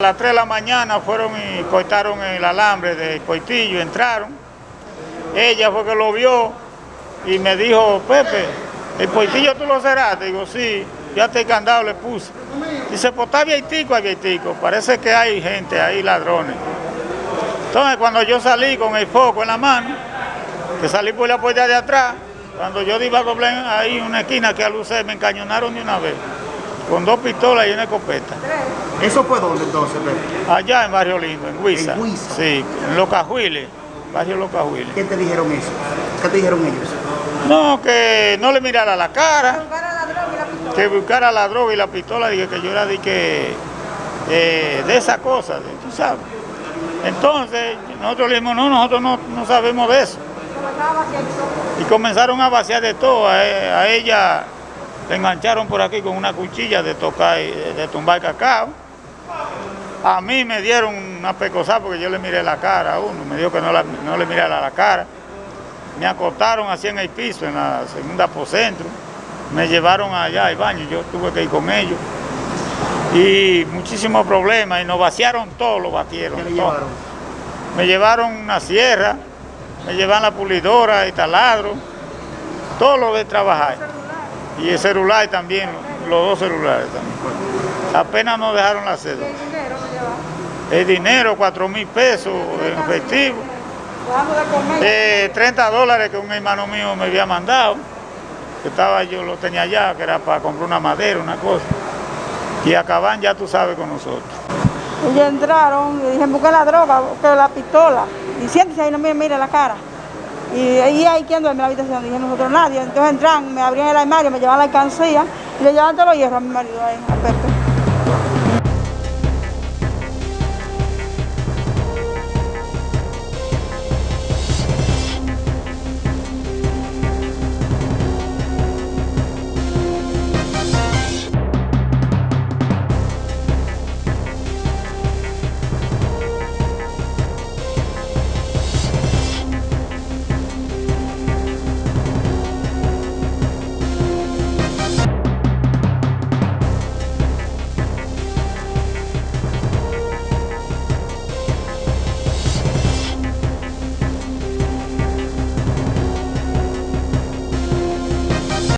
A las 3 de la mañana fueron y cortaron el alambre de Coitillo, entraron. Ella fue que lo vio y me dijo, Pepe, ¿el Coitillo tú lo cerraste? Digo, sí, ya te candado le puse. Dice, pues está abiertico, abiertico, parece que hay gente ahí, ladrones. Entonces cuando yo salí con el foco en la mano, que salí por la puerta de atrás, cuando yo iba a doblar ahí una esquina que alucé, me encañonaron de una vez, con dos pistolas y una escopeta. ¿Eso fue dónde entonces, Pepe? Allá en Barrio Lindo, en Huiza. ¿En Huiza? Sí, en Los Cajuiles, Barrio Los Cajuiles. ¿Qué te dijeron eso? ¿Qué te dijeron ellos? No, que no le mirara la cara, que buscara la droga y la pistola, dije que yo era de que eh, de esa cosa, de- tú sabes. Entonces, nosotros le dijimos, no, nosotros no, no sabemos de eso. Y comenzaron a vaciar de todo. A, a ella le engancharon por aquí con una cuchilla de tocar, y- de tumbar cacao. A mí me dieron una pecosada porque yo le miré la cara a uno, me dijo que no, la- no le mirara la cara. Me acostaron así en el piso, en la segunda apocentro. Me llevaron allá al baño, yo tuve que ir con ellos. Y muchísimos problemas, y nos vaciaron todo, lo batieron. ¿Qué le todo. llevaron? Me llevaron una sierra, me llevan la pulidora, el taladro, todo lo de trabajar. Y el celular también, los dos celulares también. Apenas nos dejaron la cédula. El dinero, cuatro mil pesos en efectivo. Eh, 30 dólares que un hermano mío me había mandado, que estaba yo lo tenía allá, que era para comprar una madera, una cosa. Y acaban ya tú sabes con nosotros. Ellos entraron y dijeron, busque la droga, busque la pistola. Y siéntese ahí, no me mire la cara. Y ahí hay quien duerme en la habitación, dije nosotros nadie. Entonces entran, me abrían el armario, me llevaban la alcancía y le llevaban todos los hierros a mi marido ahí, a Pepe.